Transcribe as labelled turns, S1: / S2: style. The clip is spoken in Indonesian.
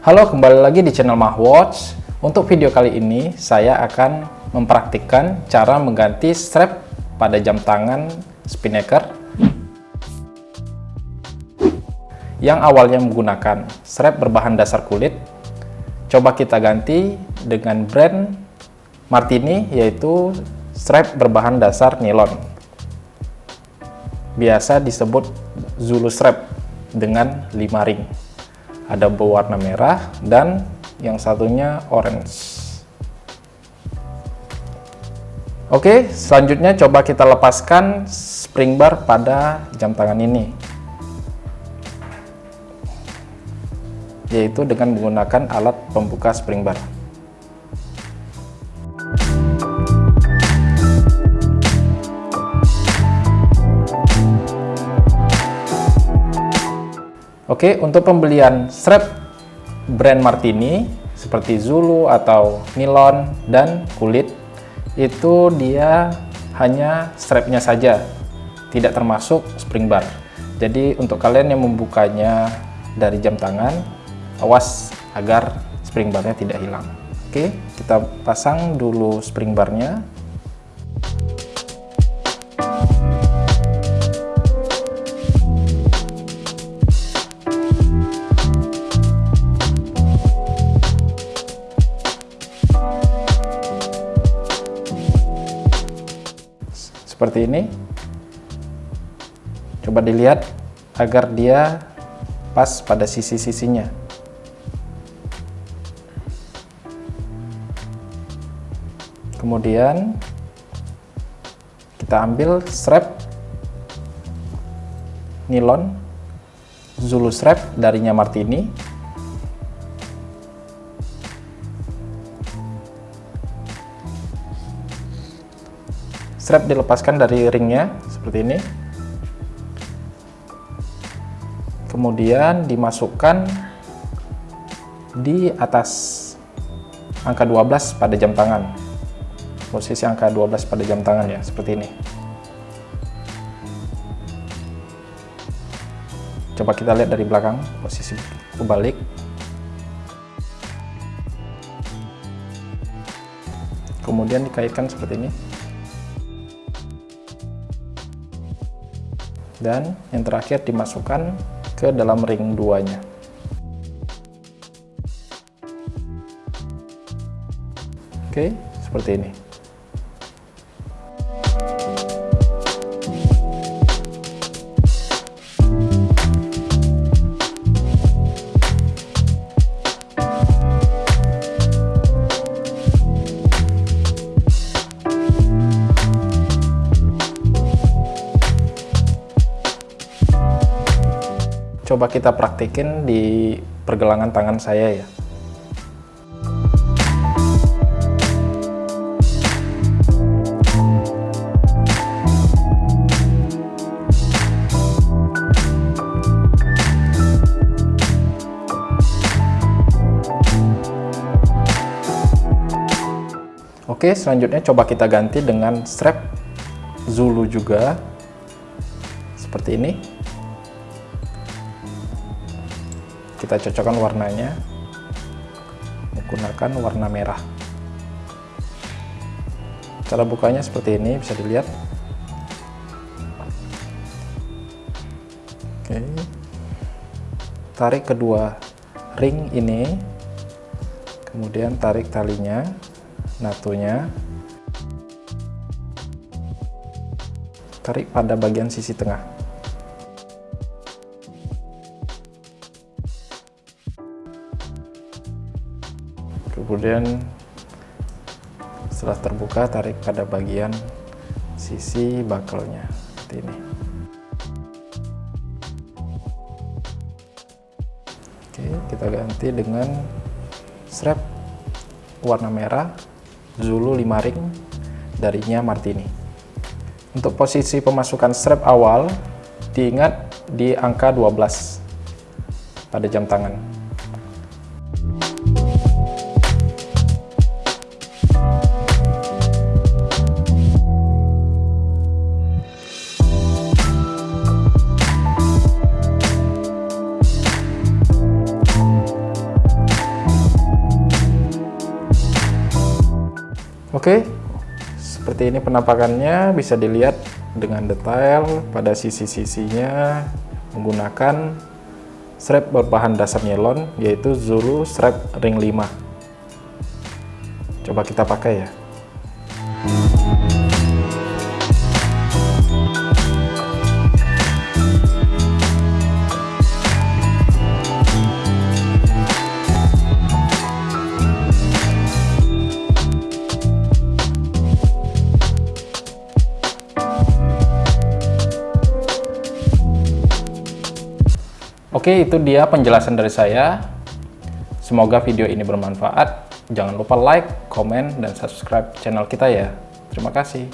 S1: Halo, kembali lagi di channel Mahwatch. Untuk video kali ini, saya akan mempraktikkan cara mengganti strap pada jam tangan Spinnaker yang awalnya menggunakan strap berbahan dasar kulit. Coba kita ganti dengan brand Martini, yaitu strap berbahan dasar nilon. Biasa disebut Zulu strap dengan 5 ring ada berwarna merah dan yang satunya orange Oke, selanjutnya coba kita lepaskan spring bar pada jam tangan ini. Yaitu dengan menggunakan alat pembuka spring bar. Oke, untuk pembelian strap brand Martini seperti Zulu atau nilon dan kulit itu dia hanya strapnya saja, tidak termasuk spring bar. Jadi untuk kalian yang membukanya dari jam tangan, awas agar spring barnya tidak hilang. Oke, kita pasang dulu spring barnya. Seperti ini. Coba dilihat agar dia pas pada sisi-sisinya. Kemudian kita ambil strap nilon Zulu strap darinya Martini strap dilepaskan dari ringnya seperti ini. Kemudian dimasukkan di atas angka 12 pada jam tangan. Posisi angka 12 pada jam tangan ya seperti ini. Coba kita lihat dari belakang posisi kebalik. Kemudian dikaitkan seperti ini dan yang terakhir dimasukkan ke dalam ring duanya. Oke seperti ini coba kita praktikin di pergelangan tangan saya ya Oke, selanjutnya coba kita ganti dengan strap Zulu juga. Seperti ini. Kita cocokkan warnanya. Menggunakan warna merah. Cara bukanya seperti ini bisa dilihat. Oke. Tarik kedua ring ini. Kemudian tarik talinya natunya. Tarik pada bagian sisi tengah kemudian setelah terbuka tarik pada bagian sisi bakelnya. Seperti ini. Oke kita ganti dengan strap warna merah Zulu 5 ring darinya Martini. Untuk posisi pemasukan strap awal diingat di angka 12 pada jam tangan Oke, seperti ini penampakannya bisa dilihat dengan detail pada sisi-sisinya menggunakan strap berbahan dasar nilon yaitu Zulu strap ring 5. Coba kita pakai ya. Oke, itu dia penjelasan dari saya. Semoga video ini bermanfaat. Jangan lupa like, komen, dan subscribe channel kita ya. Terima kasih.